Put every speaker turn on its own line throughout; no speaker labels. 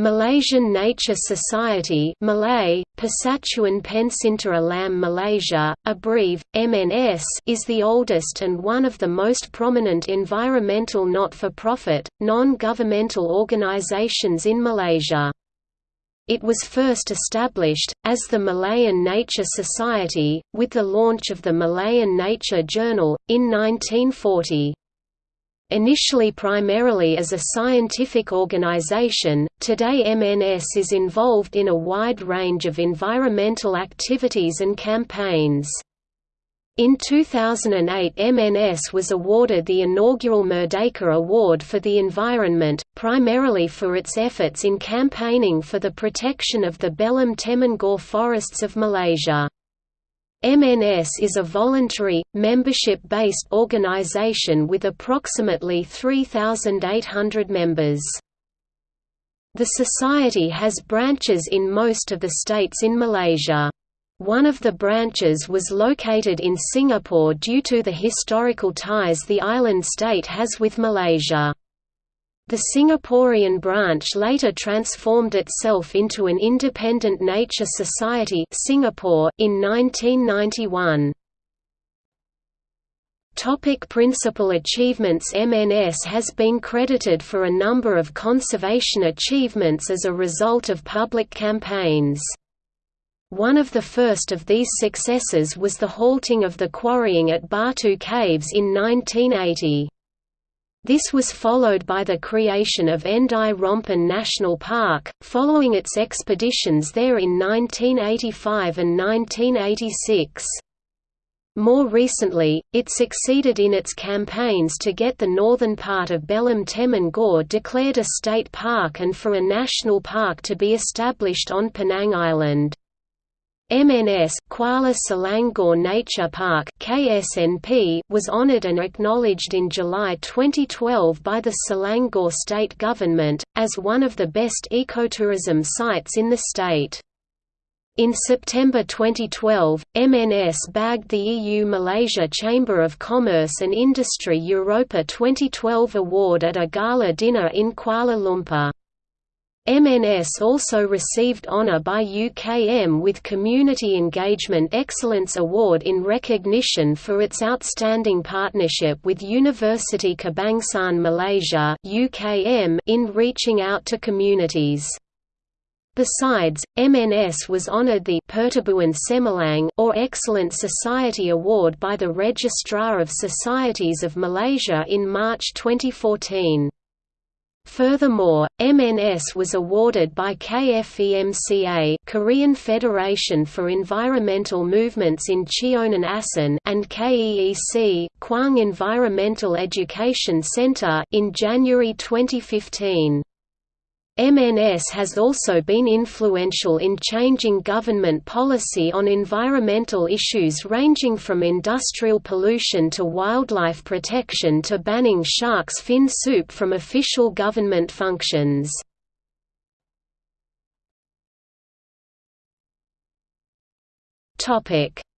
Malaysian Nature Society Malay, Persatuan Pencinta Alam Malaysia, abbrev, MNS is the oldest and one of the most prominent environmental not-for-profit, non-governmental organisations in Malaysia. It was first established, as the Malayan Nature Society, with the launch of the Malayan Nature Journal, in 1940. Initially primarily as a scientific organization, today MNS is involved in a wide range of environmental activities and campaigns. In 2008 MNS was awarded the inaugural Merdeka Award for the Environment, primarily for its efforts in campaigning for the protection of the Belum Temengor forests of Malaysia. MNS is a voluntary, membership-based organization with approximately 3,800 members. The society has branches in most of the states in Malaysia. One of the branches was located in Singapore due to the historical ties the island state has with Malaysia. The Singaporean branch later transformed itself into an independent nature society Singapore in 1991. Topic principal achievements MNS has been credited for a number of conservation achievements as a result of public campaigns. One of the first of these successes was the halting of the quarrying at Batu Caves in 1980. This was followed by the creation of Endau Rompin National Park, following its expeditions there in 1985 and 1986. More recently, it succeeded in its campaigns to get the northern part of Belum Temengor declared a state park and for a national park to be established on Penang Island. MNS Kuala Selangor Nature Park KSNP was honoured and acknowledged in July 2012 by the Selangor state government, as one of the best ecotourism sites in the state. In September 2012, MNS bagged the EU-Malaysia Chamber of Commerce and Industry Europa 2012 award at a gala dinner in Kuala Lumpur. MNS also received honour by UKM with Community Engagement Excellence Award in recognition for its outstanding partnership with University Kebangsaan Malaysia UKM in reaching out to communities. Besides, MNS was honoured the Pertubuhan Cemerlang or Excellent Society Award by the Registrar of Societies of Malaysia in March 2014. Furthermore, MNS was awarded by KFEMCA Korean Federation for Environmental Movements in Cheonan Asan and KEEC Kwang Environmental Education Center in January 2015. MNS has also been influential in changing government policy on environmental issues ranging from industrial pollution to wildlife protection to banning shark's fin soup from official government functions.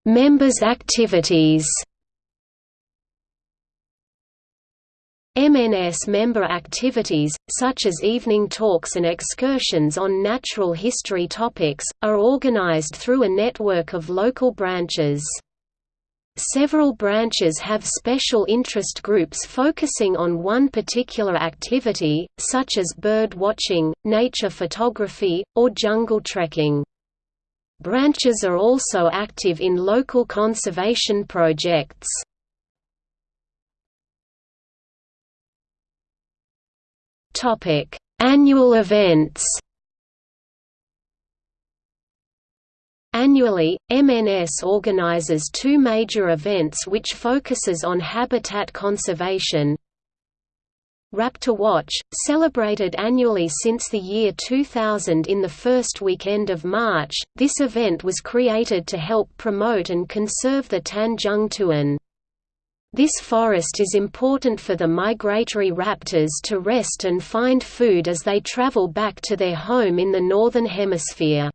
Members' activities MNS member activities, such as evening talks and excursions on natural history topics, are organized through a network of local branches. Several branches have special interest groups focusing on one particular activity, such as bird watching, nature photography, or jungle trekking. Branches are also active in local conservation projects.
Topic: Annual events.
Annually, MNS organizes two major events which focuses on habitat conservation. Raptor Watch, celebrated annually since the year 2000 in the first weekend of March, this event was created to help promote and conserve the Tanjung Tuan. This forest is important for the migratory raptors to rest and find food as they travel back to their home in the Northern Hemisphere.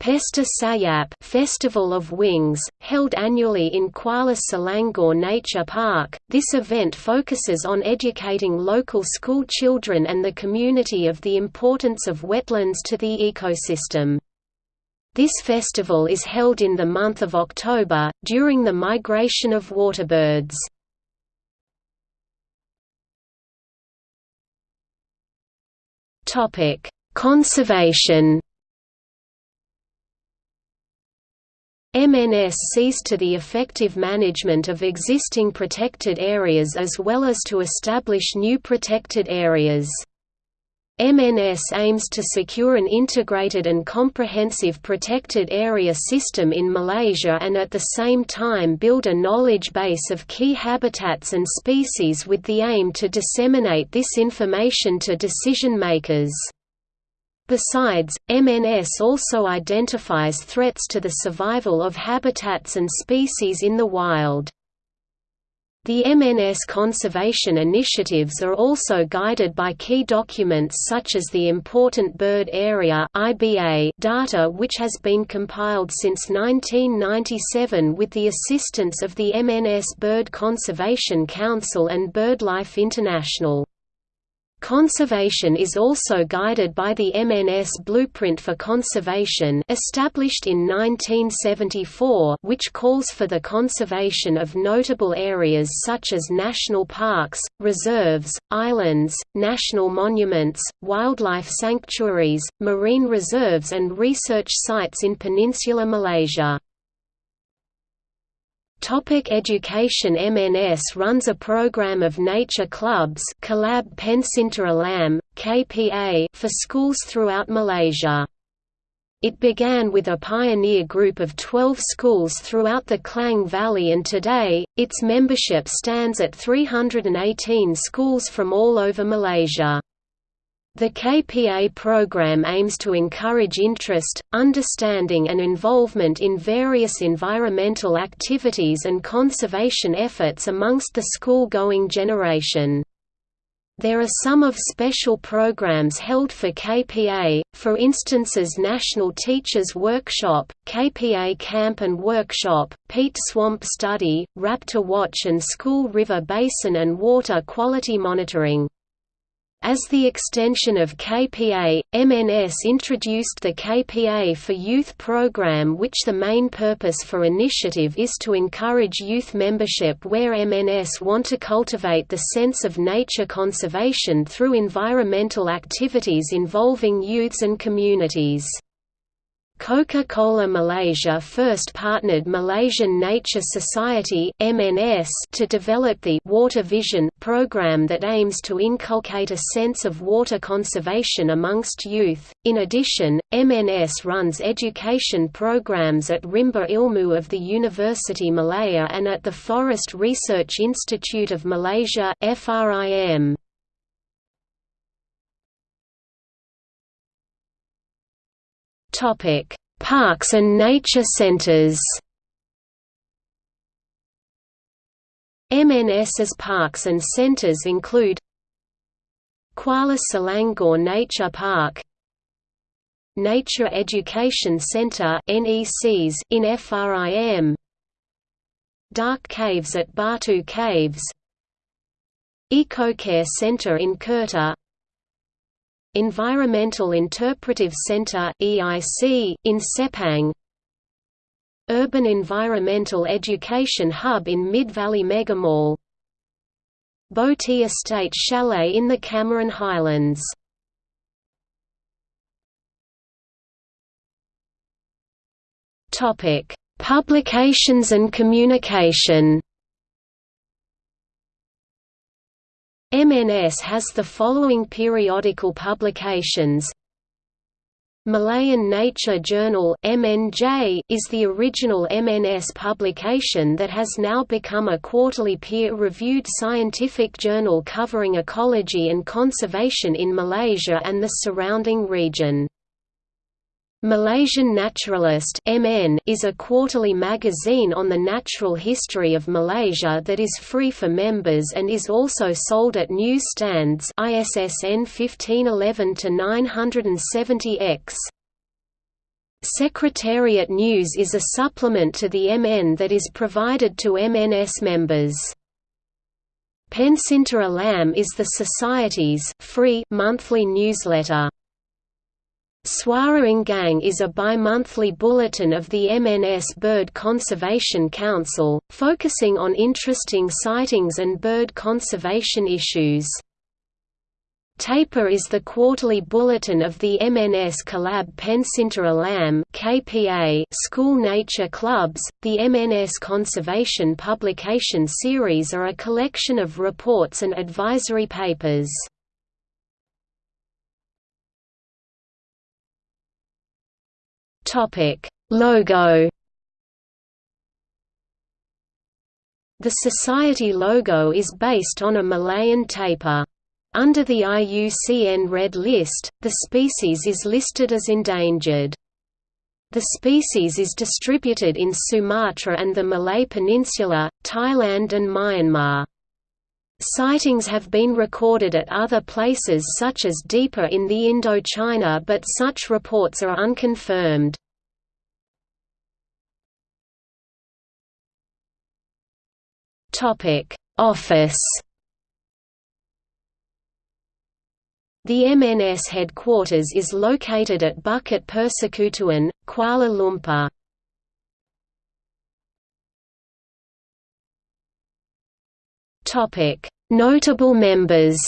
Pesta Sayap Festival of Wings, held annually in Kuala Selangor Nature Park, this event focuses on educating local school children and the community of the importance of wetlands to the ecosystem. This festival is held in the month of October, during the migration of waterbirds. Conservation MNS sees to the effective management of existing protected areas as well as to establish new protected areas. MNS aims to secure an integrated and comprehensive protected area system in Malaysia and at the same time build a knowledge base of key habitats and species with the aim to disseminate this information to decision makers. Besides, MNS also identifies threats to the survival of habitats and species in the wild. The MNS conservation initiatives are also guided by key documents such as the Important Bird Area data which has been compiled since 1997 with the assistance of the MNS Bird Conservation Council and BirdLife International. Conservation is also guided by the MNS Blueprint for Conservation established in 1974 which calls for the conservation of notable areas such as national parks, reserves, islands, national monuments, wildlife sanctuaries, marine reserves and research sites in Peninsular Malaysia. Topic education MNS runs a program of nature clubs Pencinta Alam, KPA for schools throughout Malaysia. It began with a pioneer group of 12 schools throughout the Klang Valley and today, its membership stands at 318 schools from all over Malaysia. The KPA program aims to encourage interest, understanding and involvement in various environmental activities and conservation efforts amongst the school-going generation. There are some of special programs held for KPA, for instances National Teachers Workshop, KPA Camp and Workshop, Peat Swamp Study, Raptor Watch and School River Basin and Water Quality Monitoring. As the extension of KPA, MNS introduced the KPA for Youth program which the main purpose for initiative is to encourage youth membership where MNS want to cultivate the sense of nature conservation through environmental activities involving youths and communities. Coca-Cola Malaysia first partnered Malaysian Nature Society (MNS) to develop the Water Vision program that aims to inculcate a sense of water conservation amongst youth. In addition, MNS runs education programs at Rimba Ilmu of the University Malaya and at the Forest Research Institute of Malaysia (FRIM). Topic: Parks and nature centers. MNS's parks and centers include Kuala Selangor Nature Park Nature Education Centre NECs in FRIM Dark Caves at Batu Caves EcoCare Centre in Kerteh Environmental Interpretive Center (EIC) in Sepang. Urban Environmental Education Hub in Mid-Valley Megamall. Boti Estate Chalet in the Cameron Highlands. Topic: Publications and communication. MNS has the following periodical publications Malayan Nature Journal MNJ is the original MNS publication that has now become a quarterly peer-reviewed scientific journal covering ecology and conservation in Malaysia and the surrounding region. Malaysian Naturalist MN is a quarterly magazine on the natural history of Malaysia that is free for members and is also sold at newsstands ISSN 1511 970X. Secretariat News is a supplement to the MN that is provided to MNS members. Pencinta Alam is the Society's free monthly newsletter. Suara Enggang is a bi-monthly bulletin of the MNS Bird Conservation Council, focusing on interesting sightings and bird conservation issues. Tapir is the quarterly bulletin of the MNS Kelab Pencinta Alam KPA school nature clubs. The MNS Conservation Publication Series are a collection of reports and advisory papers.
Topic: Logo.
The Society logo is based on a Malayan tapir. Under the IUCN Red List, the species is listed as endangered. The species is distributed in Sumatra and the Malay Peninsula, Thailand and Myanmar. Sightings have been recorded at other places such as deeper in the Indochina but such reports are unconfirmed.
Office
The MNS headquarters is located at Bukit Persekutuan, Kuala Lumpur.
Notable members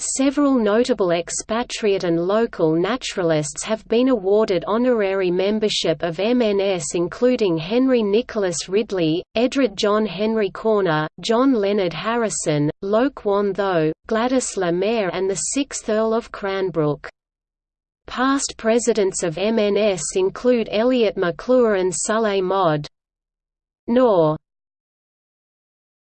Several notable expatriate and local naturalists have been awarded honorary membership of MNS including Henry Nicholas Ridley, Edred John Henry Corner, John Leonard Harrison, Loke Wan Tho, Gladys Le Maire and the 6th Earl of Cranbrook. Past presidents of MNS include Elliot McClure and Salleh Mohd. Nor.